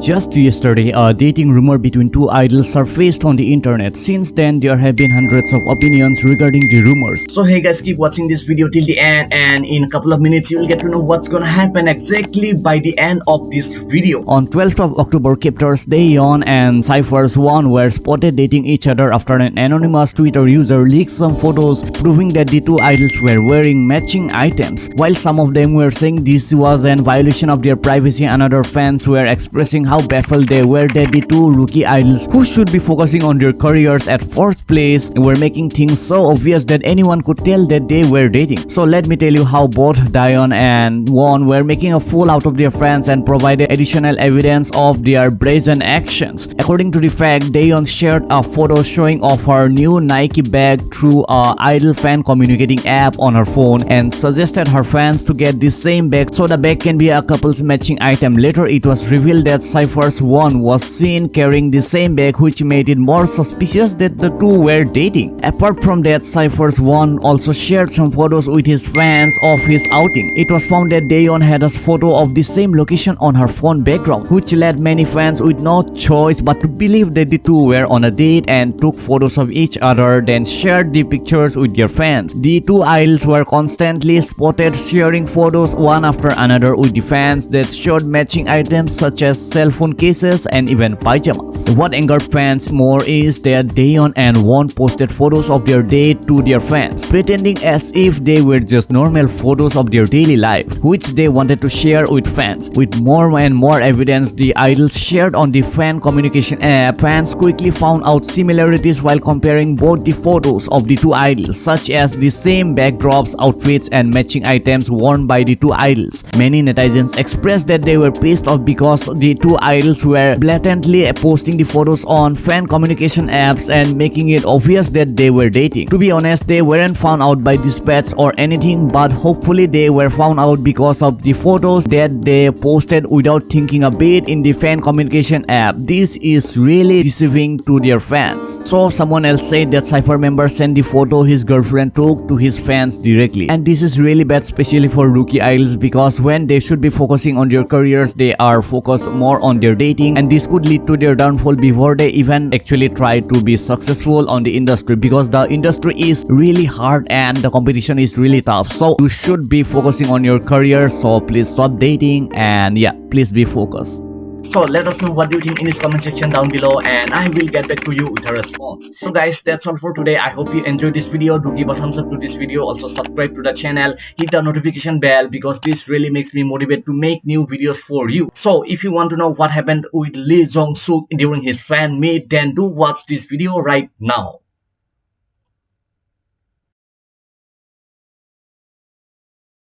Just yesterday, a dating rumor between two idols surfaced on the internet. Since then, there have been hundreds of opinions regarding the rumors. So hey guys, keep watching this video till the end and in a couple of minutes you will get to know what's gonna happen exactly by the end of this video. On 12th of October, Kep1er's Dayeon and CIIPHER's One were spotted dating each other after an anonymous Twitter user leaked some photos proving that the two idols were wearing matching items. While some of them were saying this was an violation of their privacy and other fans were expressing how baffled they were that the two rookie idols who should be focusing on their careers at fourth place were making things so obvious that anyone could tell that they were dating. So let me tell you how both Dion and Won were making a fool out of their friends and provided additional evidence of their brazen actions. According to the fact, Dion shared a photo showing off her new Nike bag through a idol fan communicating app on her phone and suggested her fans to get the same bag so the bag can be a couple's matching item. Later, it was revealed that CIIPHER's one was seen carrying the same bag which made it more suspicious that the two were dating. Apart from that, CIIPHER's one also shared some photos with his fans of his outing. It was found that Dayeon had a photo of the same location on her phone background which led many fans with no choice but to believe that the two were on a date and took photos of each other then shared the pictures with their fans. The two idols were constantly spotted sharing photos one after another with the fans that showed matching items such as cell phone cases and even pajamas. What angered fans more is that Dayeon and Won posted photos of their date to their fans, pretending as if they were just normal photos of their daily life, which they wanted to share with fans. With more and more evidence the idols shared on the fan communication app, fans quickly found out similarities while comparing both the photos of the two idols, such as the same backdrops, outfits, and matching items worn by the two idols. Many netizens expressed that they were pissed off because the two idols were blatantly posting the photos on fan communication apps and making it obvious that they were dating. To be honest, they weren't found out by dispatch or anything but hopefully they were found out because of the photos that they posted without thinking a bit in the fan communication app. This is really deceiving to their fans. So someone else said that CIIPHER member sent the photo his girlfriend took to his fans directly. And this is really bad especially for rookie idols because when they should be focusing on their careers, they are focused more on their dating and this could lead to their downfall before they even actually try to be successful on the industry because the industry is really hard and the competition is really tough. So you should be focusing on your career so please stop dating and yeah please be focused so let us know what you think in this comment section down below and I will get back to you with a response. So guys that's all for today. I hope you enjoyed this video. Do give a thumbs up to this video. Also subscribe to the channel. Hit the notification bell because this really makes me motivate to make new videos for you. So if you want to know what happened with Lee Jong Suk during his fan meet then do watch this video right now.